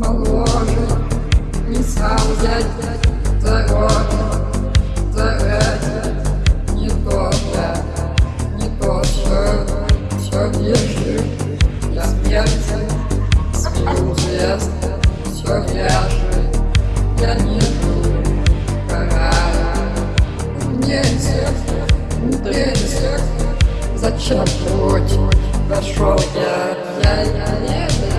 моложе Не стал взять за год, за Заразить не то я Не то, что, все вижу Я смерти Смею жест Все вяжет Я не жду Пора. Мне сердце Мне сердце. Зачем путь? Пошел я Я, я, я, я